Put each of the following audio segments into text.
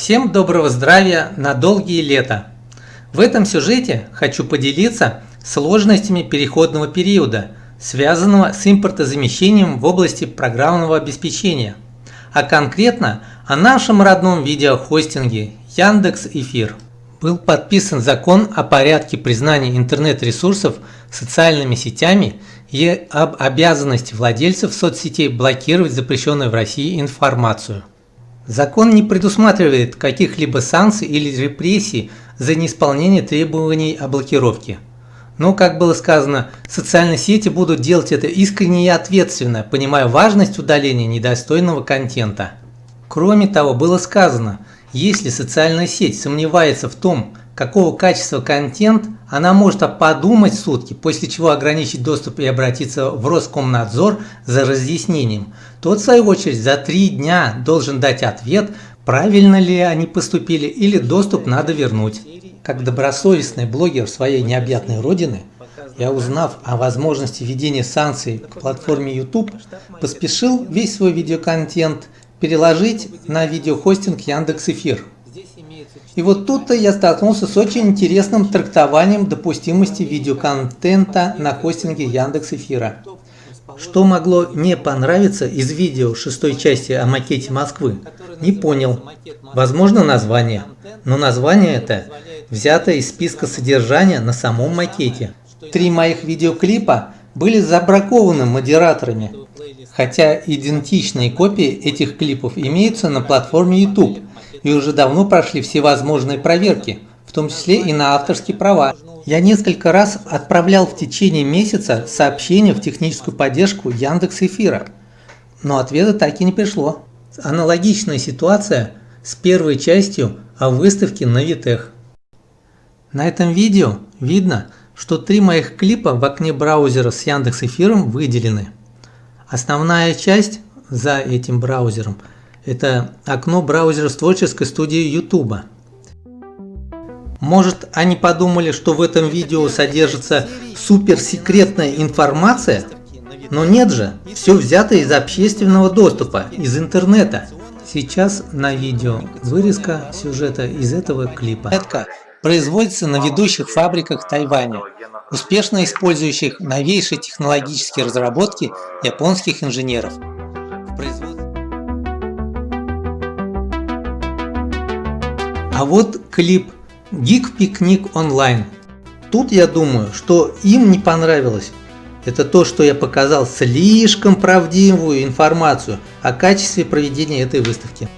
Всем доброго здравия на долгие лета! В этом сюжете хочу поделиться сложностями переходного периода, связанного с импортозамещением в области программного обеспечения, а конкретно о нашем родном видеохостинге Яндекс Эфир. Был подписан закон о порядке признания интернет-ресурсов социальными сетями и об обязанности владельцев соцсетей блокировать запрещенную в России информацию. Закон не предусматривает каких-либо санкций или репрессий за неисполнение требований о блокировке. Но, как было сказано, социальные сети будут делать это искренне и ответственно, понимая важность удаления недостойного контента. Кроме того, было сказано, если социальная сеть сомневается в том, какого качества контент, она может подумать сутки, после чего ограничить доступ и обратиться в Роскомнадзор за разъяснением. Тот, в свою очередь, за три дня должен дать ответ, правильно ли они поступили или доступ надо вернуть. Как добросовестный блогер своей необъятной родины, я узнав о возможности введения санкций к платформе YouTube, поспешил весь свой видеоконтент переложить на видеохостинг Яндекс.Эфир. И вот тут-то я столкнулся с очень интересным трактованием допустимости видеоконтента на хостинге Яндекс Эфира. Что могло не понравиться из видео шестой части о макете Москвы? Не понял. Возможно название. Но название это взято из списка содержания на самом макете. Три моих видеоклипа были забракованы модераторами, хотя идентичные копии этих клипов имеются на платформе YouTube и уже давно прошли все возможные проверки, в том числе и на авторские права. Я несколько раз отправлял в течение месяца сообщения в техническую поддержку Яндекс Эфира, но ответа так и не пришло. Аналогичная ситуация с первой частью о выставке на Витех. На этом видео видно, что три моих клипа в окне браузера с Яндекс Эфиром выделены. Основная часть за этим браузером – это окно браузера с творческой студии YouTube. Может они подумали, что в этом видео содержится суперсекретная информация? Но нет же, все взято из общественного доступа, из интернета. Сейчас на видео вырезка сюжета из этого клипа. Производится на ведущих фабриках Тайваня, успешно использующих новейшие технологические разработки японских инженеров. А вот клип «Гик Пикник онлайн». Тут я думаю, что им не понравилось. Это то, что я показал слишком правдивую информацию о качестве проведения этой выставки.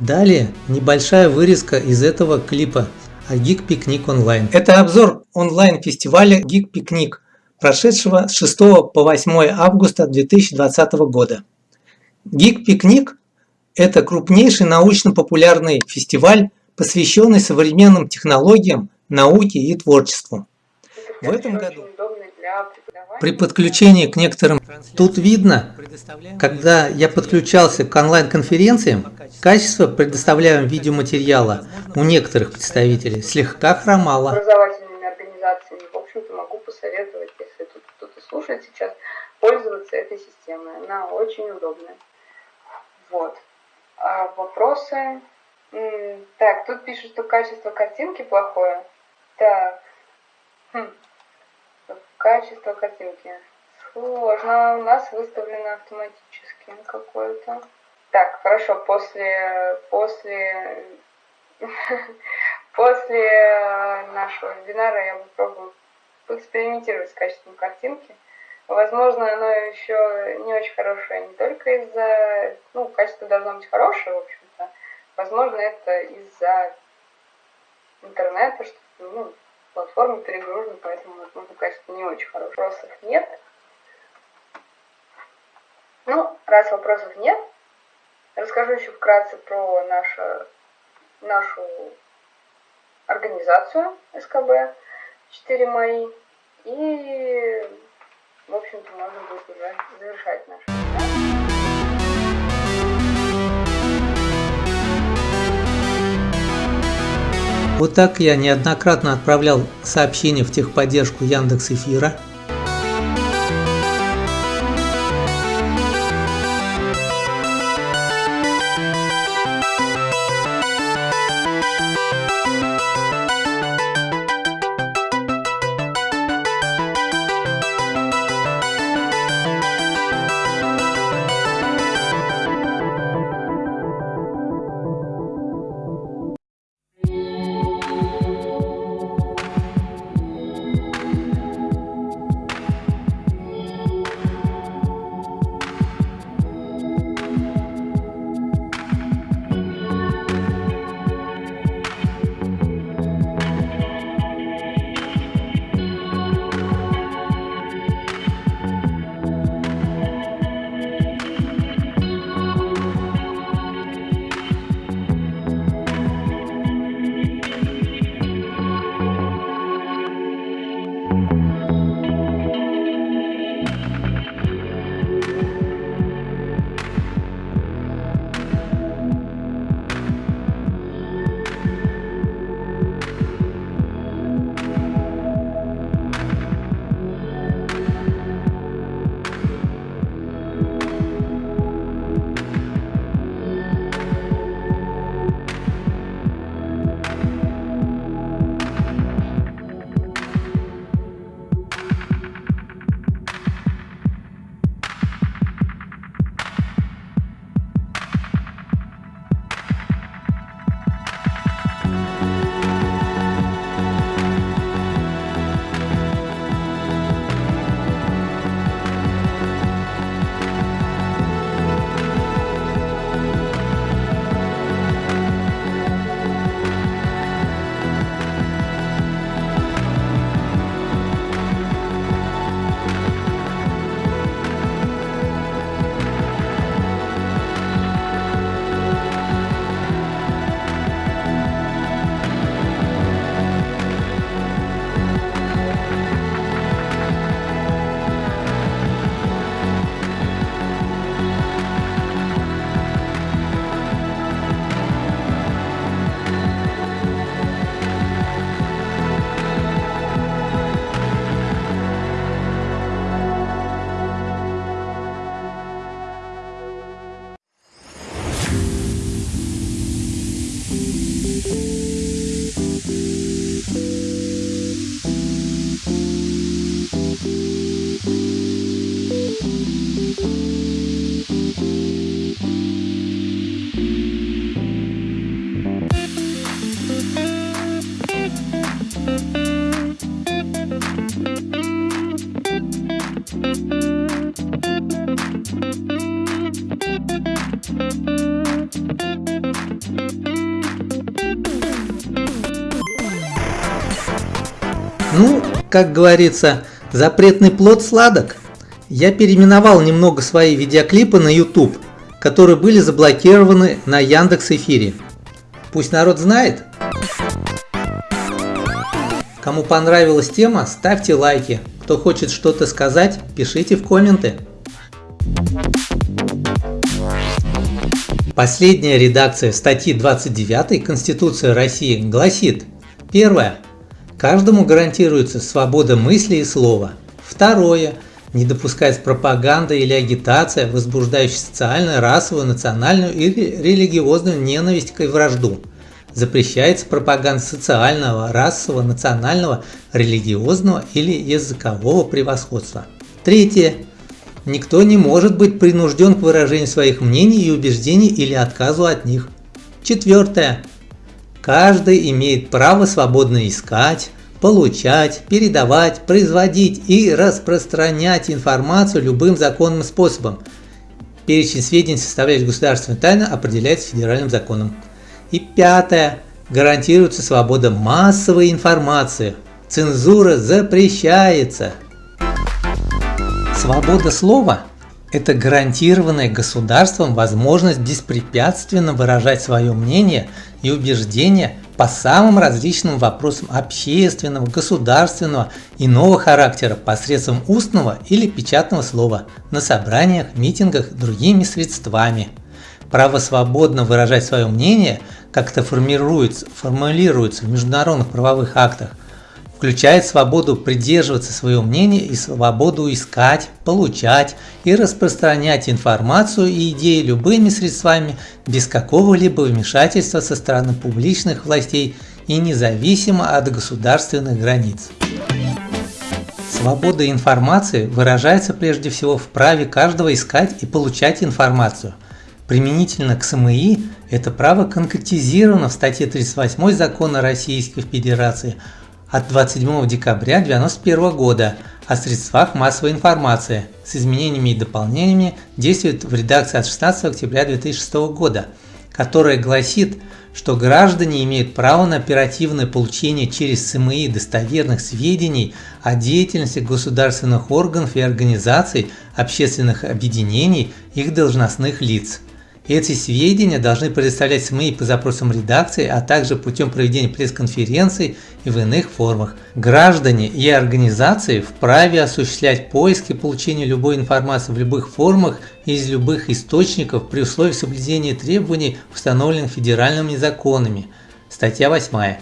Далее небольшая вырезка из этого клипа о Geek Picnic Online. Это обзор онлайн-фестиваля Geek Picnic прошедшего с 6 по 8 августа 2020 года. Picnic – это крупнейший научно-популярный фестиваль, посвященный современным технологиям, науке и творчеству. В этом году при подключении к некоторым... Тут видно, когда я подключался к онлайн-конференциям, качество предоставляемого видеоматериала у некоторых представителей слегка хромало. Образовательными организациями, в общем-то, могу посоветовать слушает сейчас, пользоваться этой системой. Она очень удобная. Вот. А вопросы? Так, тут пишут, что качество картинки плохое. Так. Хм. Качество картинки. Сложно. У нас выставлено автоматически какое-то. Так, хорошо. После, после, после нашего вебинара я попробую поэкспериментировать с качеством картинки. Возможно, оно еще не очень хорошее не только из-за... Ну, качество должно быть хорошее, в общем-то. Возможно, это из-за интернета, что ну, платформа перегружена, поэтому, возможно, качество не очень хорошее. Вопросов нет. Ну, раз вопросов нет, расскажу еще вкратце про нашу, нашу организацию СКБ 4 мои. И, в общем-то, можно будет уже завершать наш Вот так я неоднократно отправлял сообщения в техподдержку Яндекс Эфира – как говорится, запретный плод сладок. Я переименовал немного свои видеоклипы на YouTube, которые были заблокированы на Яндекс Эфире. Пусть народ знает. Кому понравилась тема, ставьте лайки. Кто хочет что-то сказать, пишите в комменты. Последняя редакция статьи 29 Конституции России гласит Первое. Каждому гарантируется свобода мысли и слова. Второе. Не допускается пропаганда или агитация, возбуждающая социальную, расовую, национальную или религиозную ненависть и вражду. Запрещается пропаганда социального, расового, национального, религиозного или языкового превосходства. Третье. Никто не может быть принужден к выражению своих мнений и убеждений или отказу от них. Четвертое. Каждый имеет право свободно искать, получать, передавать, производить и распространять информацию любым законным способом. Перечень сведений, составляющих государственную тайну, определяется федеральным законом. И пятое. Гарантируется свобода массовой информации. Цензура запрещается. Свобода слова это гарантированная государством возможность беспрепятственно выражать свое мнение и убеждения по самым различным вопросам общественного, государственного иного характера посредством устного или печатного слова на собраниях, митингах другими средствами. Право свободно выражать свое мнение как это формируется, формулируется в международных правовых актах, включает свободу придерживаться своего мнения и свободу искать, получать и распространять информацию и идеи любыми средствами без какого-либо вмешательства со стороны публичных властей и независимо от государственных границ. Свобода информации выражается прежде всего в праве каждого искать и получать информацию. Применительно к СМИ это право конкретизировано в статье 38 Закона Российской Федерации – от 27 декабря 1991 года о средствах массовой информации с изменениями и дополнениями действует в редакции от 16 октября 2006 года, которая гласит, что граждане имеют право на оперативное получение через СМИ достоверных сведений о деятельности государственных органов и организаций, общественных объединений, их должностных лиц. Эти сведения должны предоставлять СМИ по запросам редакции, а также путем проведения пресс-конференций и в иных формах. Граждане и организации вправе осуществлять поиск и получение любой информации в любых формах из любых источников при условии соблюдения требований, установленных федеральными законами. Статья 8.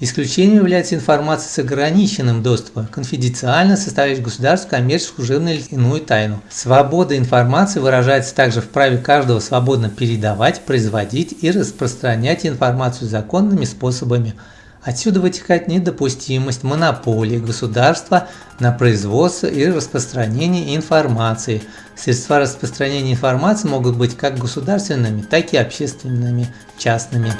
Исключением является информация с ограниченным доступом, конфиденциально составляющая государственную, коммерческую, служебную или иную тайну. Свобода информации выражается также в праве каждого свободно передавать, производить и распространять информацию законными способами. Отсюда вытекает недопустимость монополии государства на производство и распространение информации. Средства распространения информации могут быть как государственными, так и общественными, частными.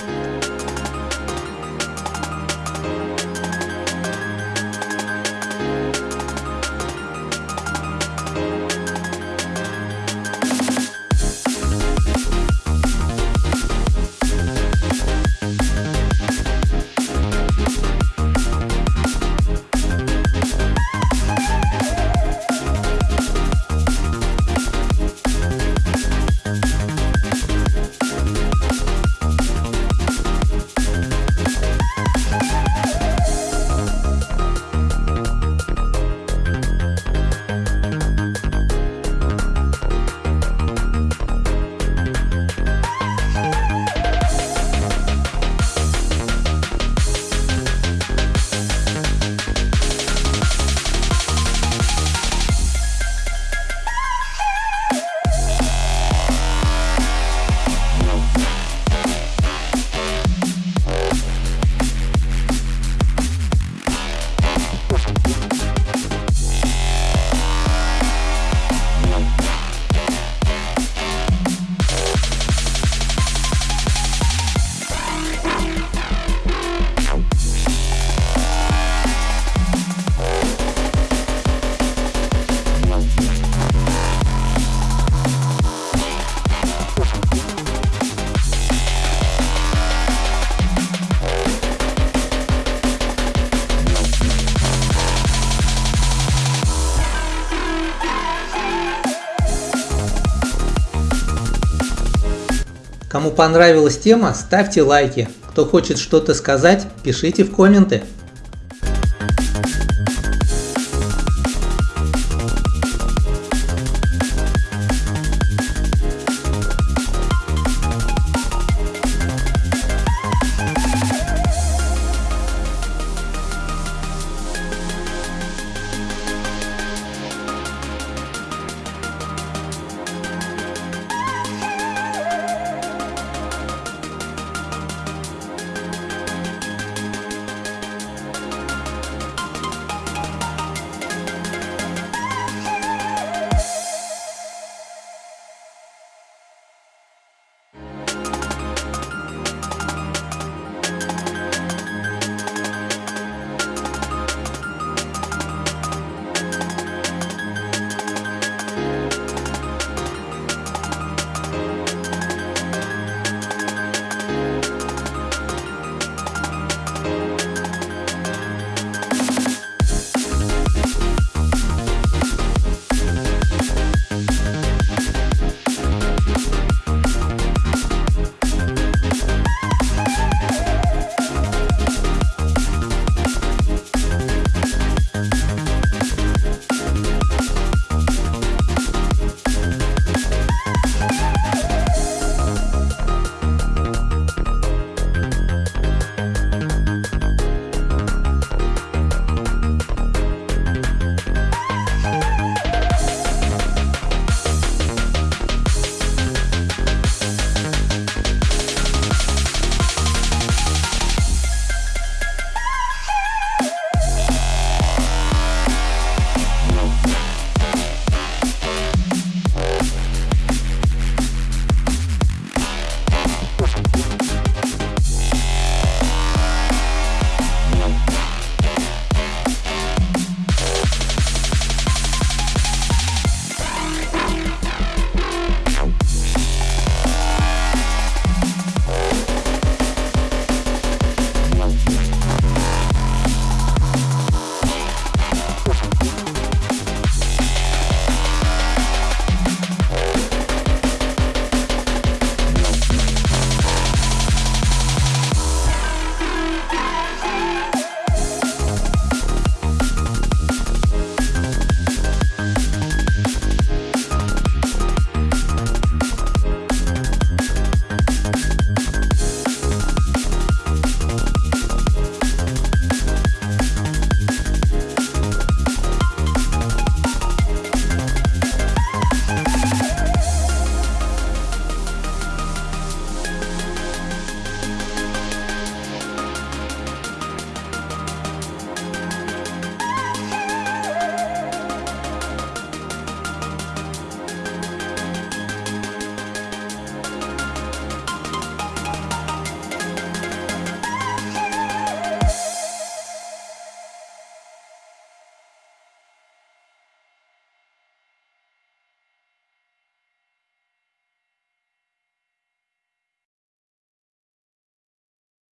Кому понравилась тема, ставьте лайки. Кто хочет что-то сказать, пишите в комменты.